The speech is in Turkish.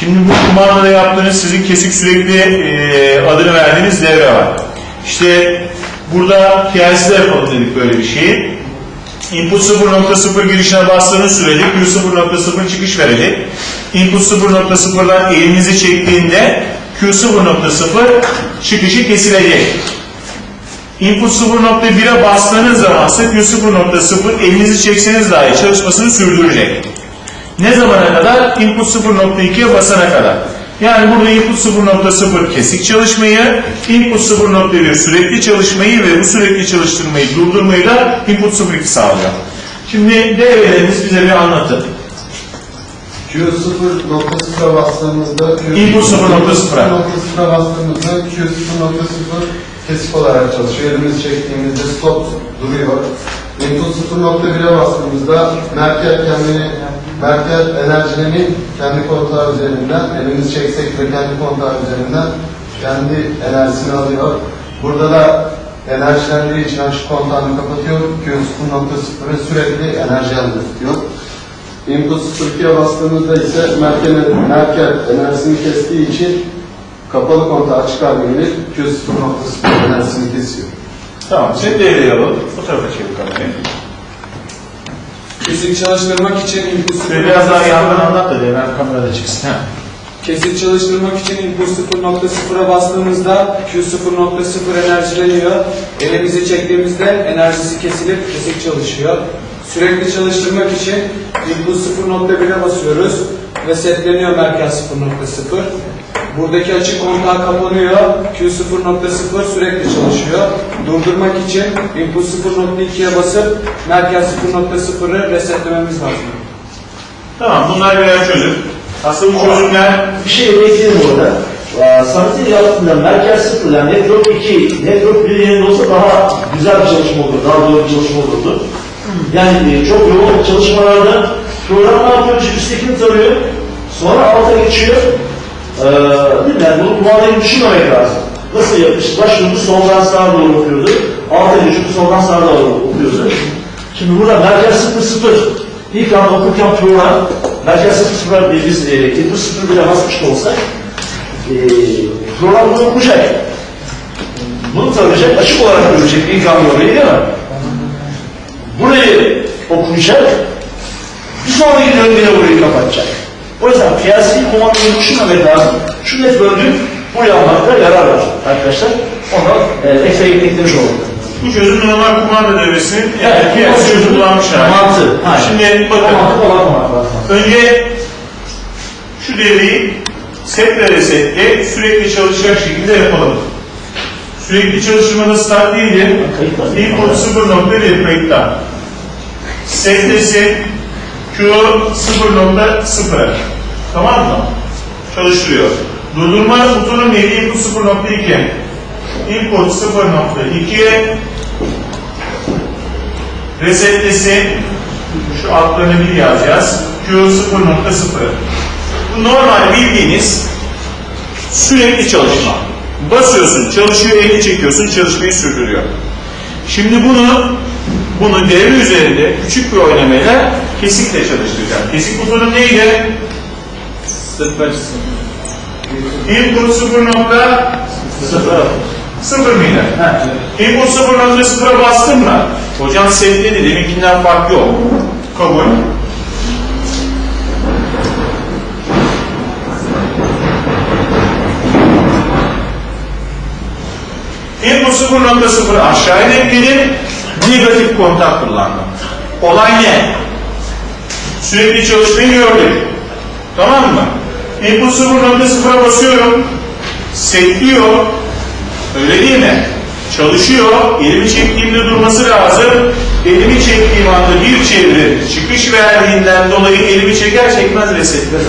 Şimdi bu kumandada yaptığınız sizin kesik sürekli e, adını verdiğiniz devre var. İşte burada PLC'de yapalım dedik böyle bir şeyi. Input 0.0 girişine bastığınız sürede Q 0.0 çıkış verecek. Input 0.0'dan elinizi çektiğinde Q 0.0 çıkışı kesilecek. Input 0.1'e bastığınız zaman ise Q 0.0 elinizi çekseniz dahi çalışmasını sürdürecek. Ne zamana kadar? Input 0.2'ye basana kadar. Yani burada input 0.0 kesik çalışmayı, input 0.1 sürekli çalışmayı ve bu sürekli çalıştırmayı durdurmayı da input 0.2 sağlıyor. Şimdi devreleriniz bize bir anlatın. Q0.0'a bastığımızda Input 0.0'a. 0.0'a bastığımızda Q0.0 kesik olarak çalışıyor. Elimizi çektiğimizde stop duruyor. Input 0.1'e bastığımızda merkez kendini merkez enerjilerini kendi kontağı üzerinden elimizi çeksek de kendi kontağı üzerinden kendi enerjisini alıyor. Burada da enerjilendiği için açık kontağını kapatıyor. Q0.0'e sürekli enerji elde tutuyor. Input 02'ye bastığımızda ise merkez, merkez enerjisini kestiği için kapalı kontağı açık hale gelir. Q0.0 enerjisini kesiyor. Tamam, şimdi devreyi alalım. Bu tarafa çevir kamerayı. Kesik çalıştırmak için Şöyle biraz daha yandan anlat da devre kamerada çıksın. Ha. Kesik çalıştırmak için input 0.0'a bastığımızda Q 0.0 enerjileniyor. Elimizi çektiğimizde enerjisi kesilip kesik çalışıyor. Sürekli çalıştırmak için input 0.1'e basıyoruz ve setleniyor merkez 0.0. Buradaki açık kontağı kapanıyor. Q 0.0 sürekli çalışıyor. Durdurmak için input 0.2'ye basıp merkez 0.0'ı resetlememiz lazım. Tamam, bunlar birer çözüm. Aslında bu çözümler Bir şey ekleyelim orada. Ee, Samet'in yaptığında merkez sıfır yani network 2, network 1 yerinde olsa daha güzel bir çalışma olurdu, daha doğru bir çalışma olurdu. Yani e, çok yoğun çalışmalarda program ne yapıyor? Üsttekini tarıyor, sonra alta geçiyor. Ee? Yani bunu kumandayı düşünmemek lazım. Nasıl yapmış? Başlıyordu, soldan sağa doğru okuyordu. Alta geçiyordu, soldan sağa doğru okuyordu. Şimdi burada merkez sıfır sıfır. İlk anda okurken program, merkez sıfır sıfır diye biz e, input sıfır bile basmış olsak, e, program bunu okuyacak. Bunu tarayacak, açık olarak görecek ilk anda orayı değil mi? Burayı okuyacak, bir sonraki döngüde burayı kapatacak. O yüzden piyasi komandayı düşünmemek lazım. Şu network'ü buraya almakta yarar var arkadaşlar. Onu e, ekstra eklemiş olduk. bu çözüm normal kumanda devresinin Evet, evet, piyasa çözüm kullanmış hali. Aynen. Şimdi bakın, olarak lazım. önce şu devreyi setle ve setle sürekli çalışacak şekilde yapalım. Sürekli çalıştırmada start değildi. Kayıt var. Input 0.1 kayıtta. Setle set Q 0.0 Tamam mı? Çalıştırıyor. Durdurma butonu neydi? Input 0.2 Input 0.2'ye resetlesi şu altlarını bir yazacağız. Q 0.0 Bu normal bildiğiniz sürekli çalışma. Basıyorsun, çalışıyor, elini çekiyorsun, çalışmayı sürdürüyor. Şimdi bunu bunu devre üzerinde küçük bir oynamayla kesikle çalıştıracağım. Kesik butonu neydi? Input 0.0 Sıfır. mıydı? Ha. Input 0.0'a bastın mı? Hocam setledi, deminkinden fark yok. Kabul. Input 0.0 aşağıya ekledim, negatif kontak kullandım. Olay ne? Sürekli çalışmayı gördük. Tamam mı? Input 0.0'a basıyorum, setliyor, Öyle değil mi? Çalışıyor, elimi çektiğimde durması lazım. Elimi çektiğim anda bir çevre çıkış verdiğinden dolayı elimi çeker çekmez resetler.